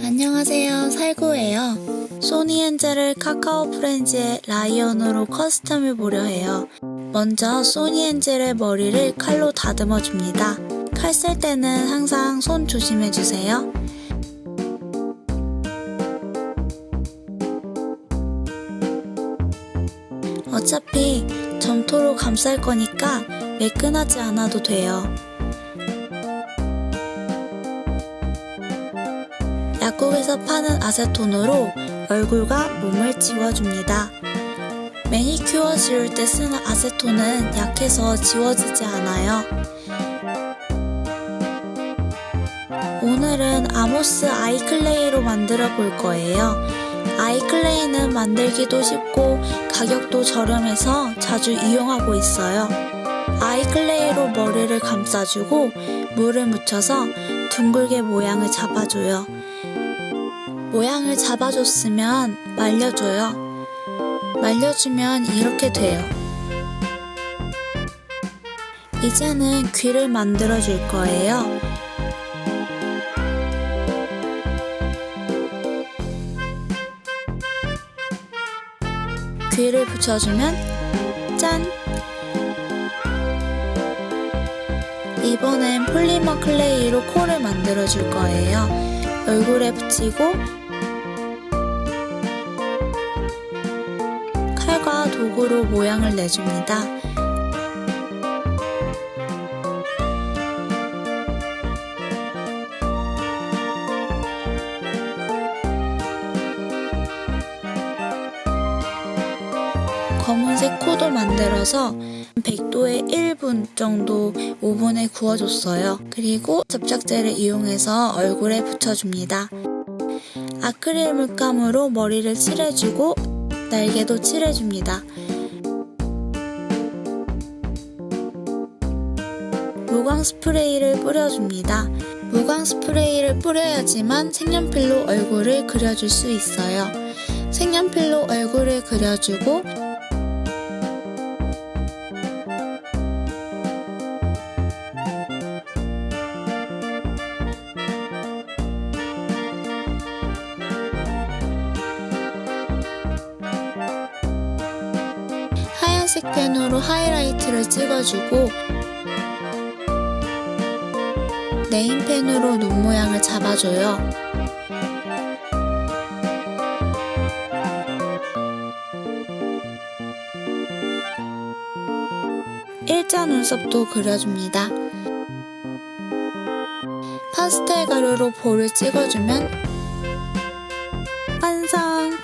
안녕하세요. 살구예요. 소니 엔젤을 카카오 프렌즈의 라이언으로 커스텀을 보려 해요. 먼저 소니 엔젤의 머리를 칼로 다듬어 줍니다. 칼 쓸 때는 항상 손 조심해주세요. 어차피 점토로 감쌀 거니까 매끈하지 않아도 돼요. 약국에서 파는 아세톤으로 얼굴과 몸을 지워줍니다. 매니큐어 지울 때 쓰는 아세톤은 약해서 지워지지 않아요. 오늘은 아모스 아이클레이로 만들어 볼 거예요. 아이클레이는 만들기도 쉽고 가격도 저렴해서 자주 이용하고 있어요. 아이클레이로 머리를 감싸주고 물을 묻혀서 둥글게 모양을 잡아줘요. 모양을 잡아줬으면 말려줘요. 말려주면 이렇게 돼요. 이제는 귀를 만들어 줄 거예요. 귀를 붙여주면 짠! 이번엔 polymer clay로 코를 만들어 줄 거예요. 얼굴에 붙이고 칼과 도구로 모양을 내줍니다. 검은색 코도 만들어서 100도에 1분 정도 오븐에 구워줬어요. 그리고 접착제를 이용해서 얼굴에 붙여줍니다. 아크릴 물감으로 머리를 칠해주고 날개도 칠해줍니다. 무광 스프레이를 뿌려줍니다. 무광 스프레이를 뿌려야지만 색연필로 얼굴을 그려줄 수 있어요. 색연필로 얼굴을 그려주고 회색 펜으로 하이라이트를 찍어주고 네임펜으로 눈 모양을 잡아줘요. 일자 눈썹도 그려줍니다. 파스텔 가루로 볼을 찍어주면 완성!